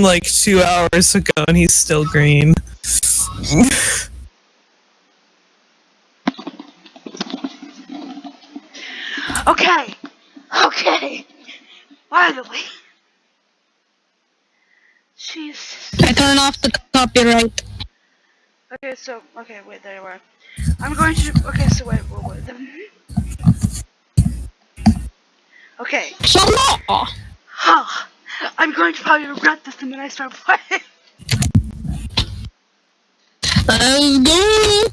from like two hours ago and he's still green. Okay. Okay. Finally. Jesus. I turn off the copyright. Okay, so okay, wait, there you are. I'm going to. Okay, so wait, wait, wait. Okay. So law. Huh. I'm going to probably regret this the minute I start playing. Let's go.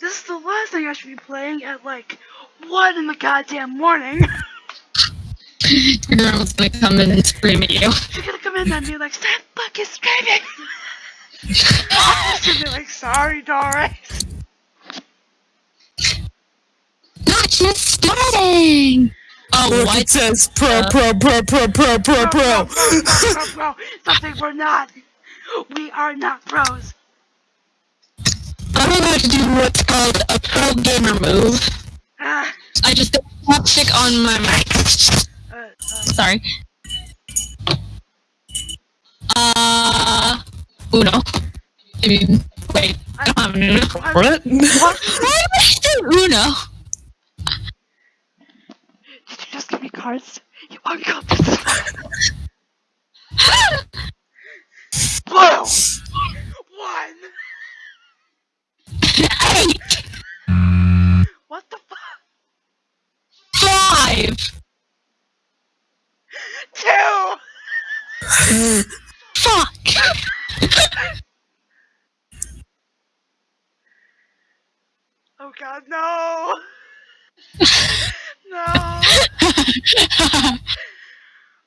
This is the last thing I should be playing at like one in the goddamn morning. Your grandma's gonna come in and scream at you. She's gonna come in and be like, "Stop fucking screaming!" I'm gonna be like, "Sorry, Doris." Not just starting. Oh, Look, what? it says pro, pro, pro, pro, pro, pro, Bro, pro. bro, bro, bro, bro. Something we're not. We are not pros. I'm about to do what's called a pro gamer move. Ah, I just got chopstick on my mic. uh, uh, Sorry. Uh, Uno. I mean, wait, I don't have an Uno. What? What? Why do I do Uno? did you just give me cards? You this. Blue. One. Eight, What the fuck? five, Two. fuck. Oh God, no. No.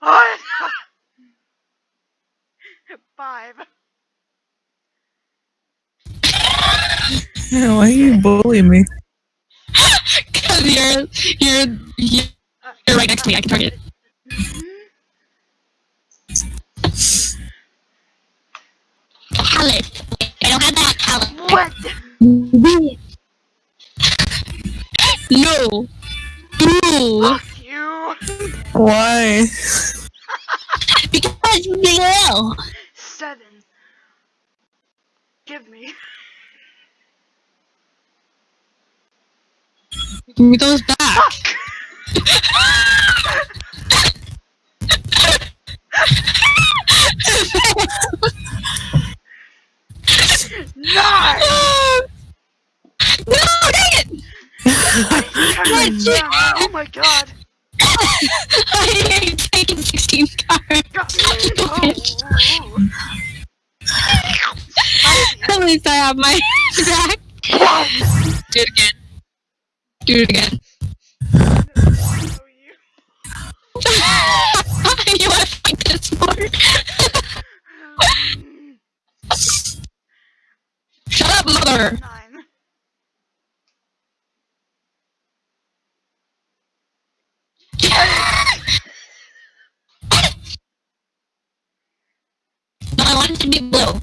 Oh, Five. Yeah, why you bullying me? Cause you're, you're, you're you're right next to me. I can target. Alice. I don't have that. Alice. What? No. Boo. Fuck you. Why? Because no. Seven. Give me. Give me those back. Fuck. Nine. no, dang it! Oh my God. I ain't taking 16 cards. Got me. Oh. At least I have my back. Do it again. Do it again. You. want to fight this more? Shut up, mother! Nine. No, I want it to be blue.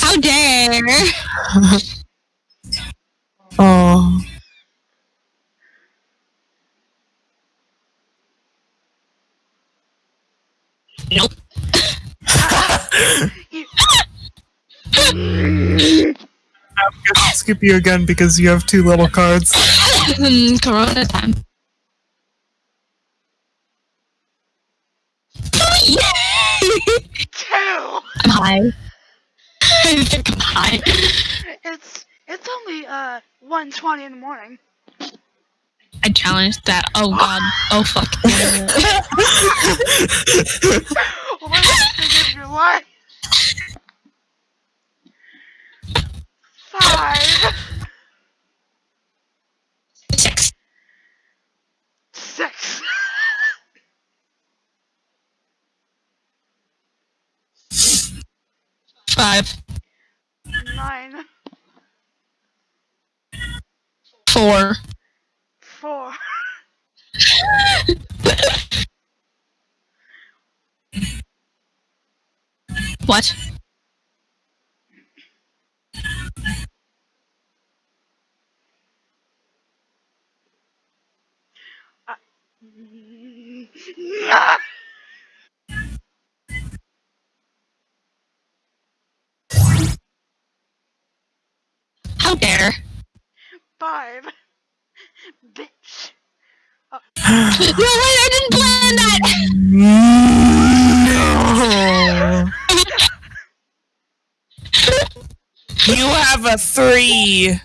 How dare! Oh. Nope. You- I'm gonna skip you again because you have two little cards. Corona time. Two. I'm high. I think I'm high. It's it's only uh 1:20 in the morning. I challenged that. Oh god. Oh fuck. What was the thing of your life? Five. Six. Six. Five. Nine. Four. Four. What? Uh, How dare? Five. Bitch. No, wait, I didn't plan that! No. You have a three.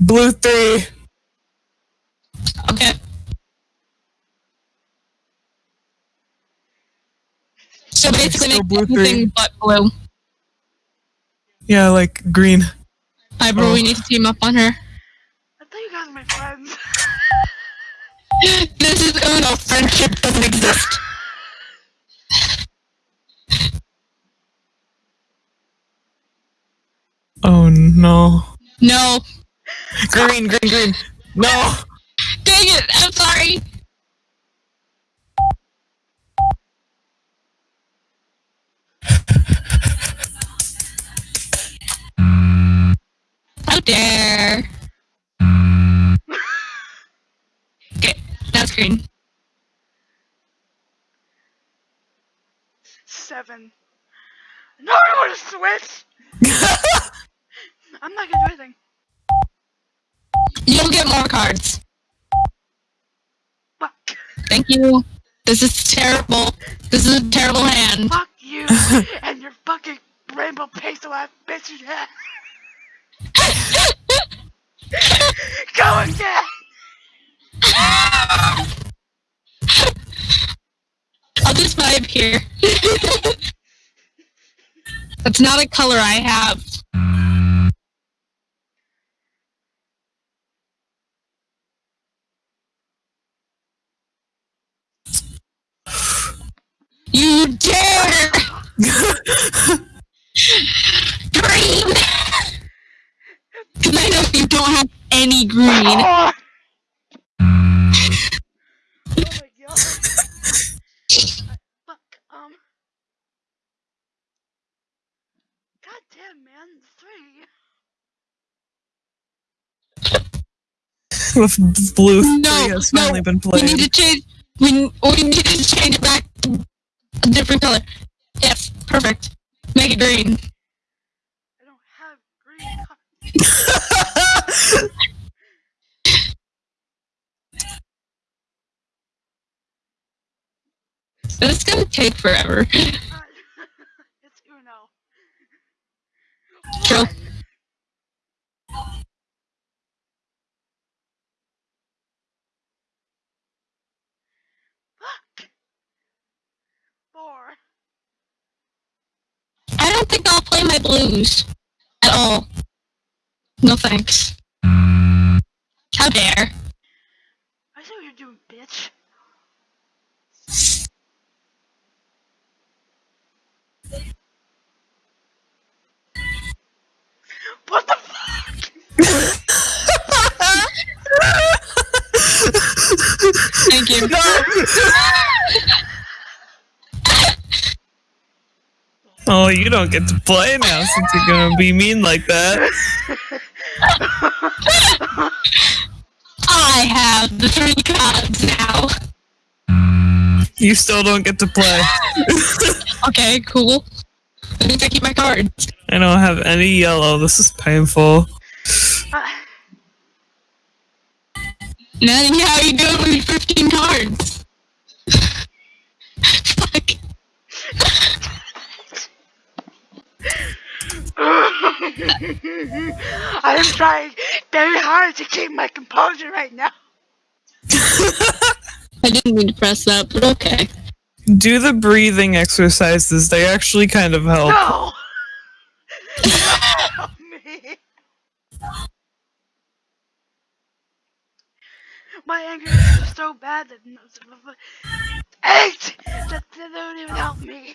Blue three. Okay. So basically, Still make blue three. but blue. Yeah, like green. Hi, bro. Oh. We need to team up on her. I thought you guys were my friends. This is Uno. Friendship doesn't exist. Oh no. No. Green, green, green. No. Dang it! I'm sorry. Dare! Okay, that's green. Seven. No, I want to switch. I'm not gonna do anything. You'll get more cards. Fuck. Thank you. This is terrible. This is a terrible hand. Fuck you and your fucking rainbow pastel ass bitch. Yeah. Again. I'll just vibe here. That's not a color I have. You dare! green! Because I know you don't have any green. Oh. my god. Fuck. Um. God damn, man. Three. With blue three No, has no, finally been We need to change. We we need to change it back to a different color. Yes, perfect. Make it green. I don't have green cards. This is gonna take forever. it's Uno. True. Fuck. Four. I don't think I'll play my blues at all. No thanks. Mm. How dare? I see what you're doing, bitch. What the fuck? Thank you. Oh, you don't get to play now since you're gonna be mean like that. I have the three cards now. You still don't get to play. Okay, cool. That means I keep my cards. I don't have any yellow. This is painful. Uh, Nothing. How you doing with 15 cards? Fuck. I am trying very hard to keep my composure right now. I didn't mean to press that, but okay. Do the breathing exercises. They actually kind of help. No! Help me! My anger is so bad that eight that they don't even help me.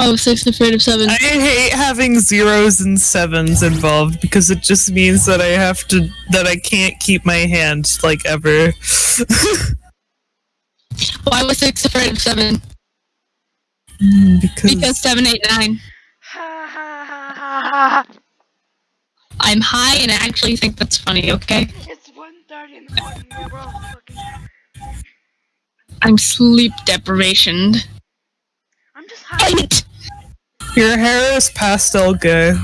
Oh, six afraid of seven. I hate having zeros and sevens involved because it just means that I have to that I can't keep my hand like ever. Why was six afraid of seven? Mm, because Because seven, eight, nine. Ha ha ha ha ha. I'm high and I actually think that's funny, okay? It's 1.30 in the morning and we're all fucking... I'm sleep deprivation. I'm just high. Eight. Your hair is pastel gay.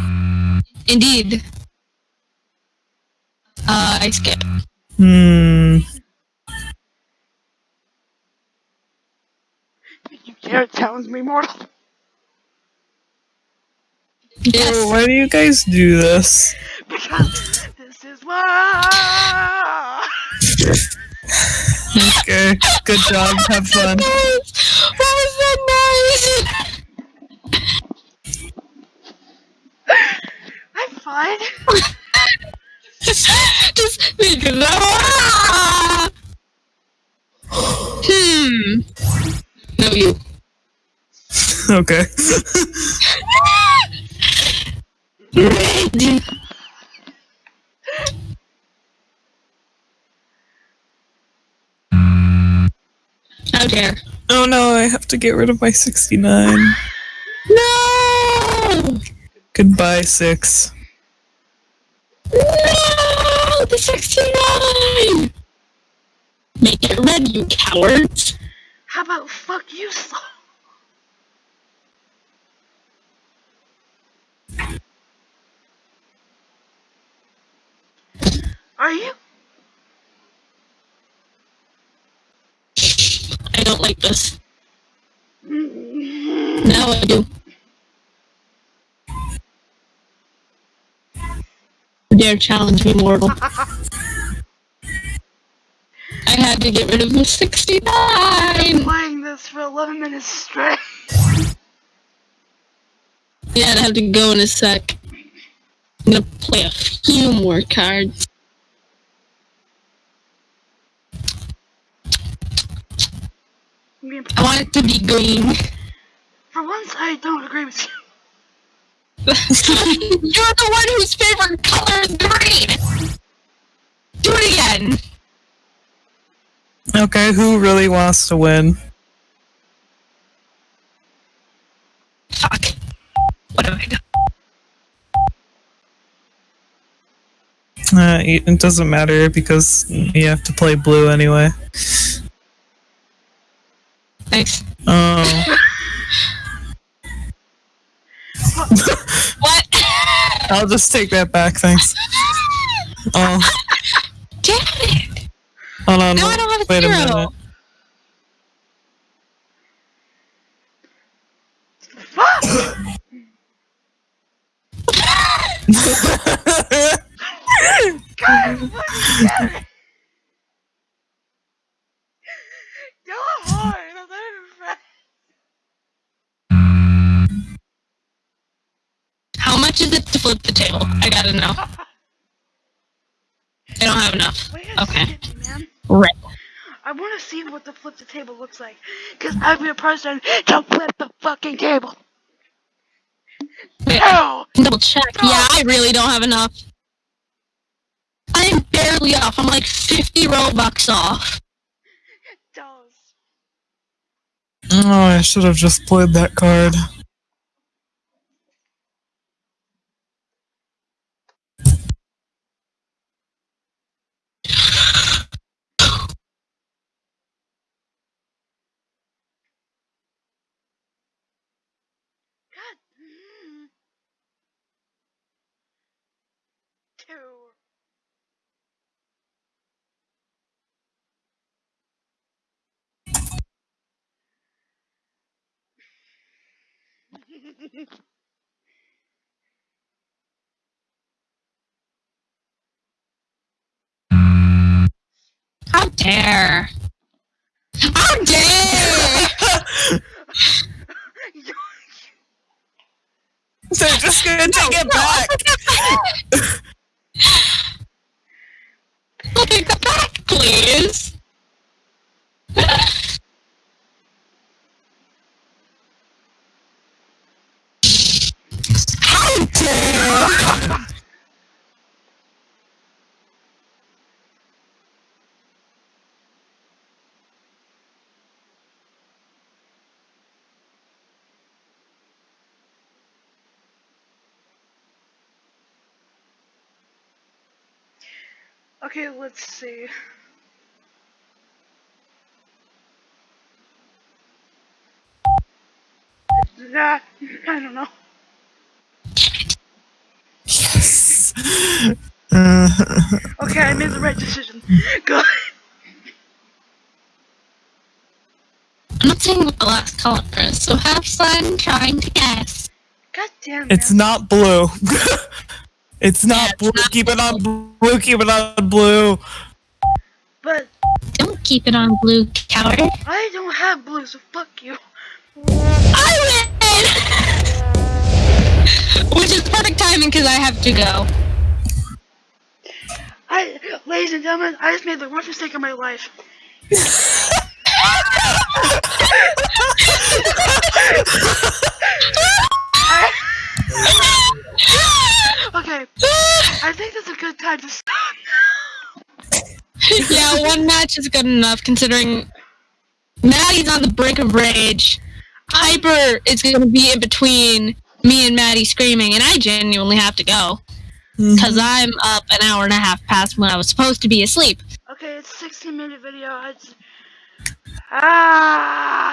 Indeed. Uh, I skip. Hmm. You dare challenge me, mortal? Yes. Oh, why do you guys do this? Because this is why. Okay, good job. Have fun. What was that noise? I'm fine. Just because ah! Hmm. No, you. Okay. Red. How dare. Oh no, I have to get rid of my 69. No! Goodbye, 6. No! The 69! Make it red, you cowards! How about fuck you, Saul? Are you? I don't like this. Mm, Now I do. Dare challenge me, mortal. I had to get rid of the 69! Playing this for 11 minutes straight. Yeah, I have to go in a sec. I'm gonna play a few more cards. I want it to be green. for once, I don't agree with you. You're the one whose favorite color is green! Do it again! Okay, who really wants to win? Fuck. What have I done? Uh, it doesn't matter because you have to play blue anyway. Thanks. Oh. What? I'll just take that back, thanks. Oh! Hold on. Now I don't have a Wait a zero. minute. Fuck! God, what is that? Go hard. I'm not even How much is it to flip the table? I gotta know. I don't have enough. Wait a Okay. Second, man. Right. I want to see what the flip the table looks like. Because I'm the person to flip the fucking table. Wait, No! double check. Yeah, I really don't have enough. I'm barely off. I'm like 50 Robux off. It does. Oh, I should have just played that card. God. mm. Two. How dare! How dare! They're just gonna take it back. I'll the back, please. How dare! Okay, let's see. That, I don't know. Yes. okay, I made the right decision. Good. I'm not saying what the last color is, so have fun trying to guess. God damn it. It's not blue. it's not Yeah, it's blue. not keep it on blue. Keep it on blue. But Don't keep it on blue, coward. I don't have blue, so fuck you. I win! Which is perfect timing because I have to go. I, ladies and gentlemen, I just made the worst mistake of my life. yeah, one match is good enough considering Maddie's on the brink of rage. Piper is going to be in between me and Maddie screaming, and I genuinely have to go because I'm up an hour and a half past when I was supposed to be asleep. Okay, it's a 16 minute video. I just... Ah!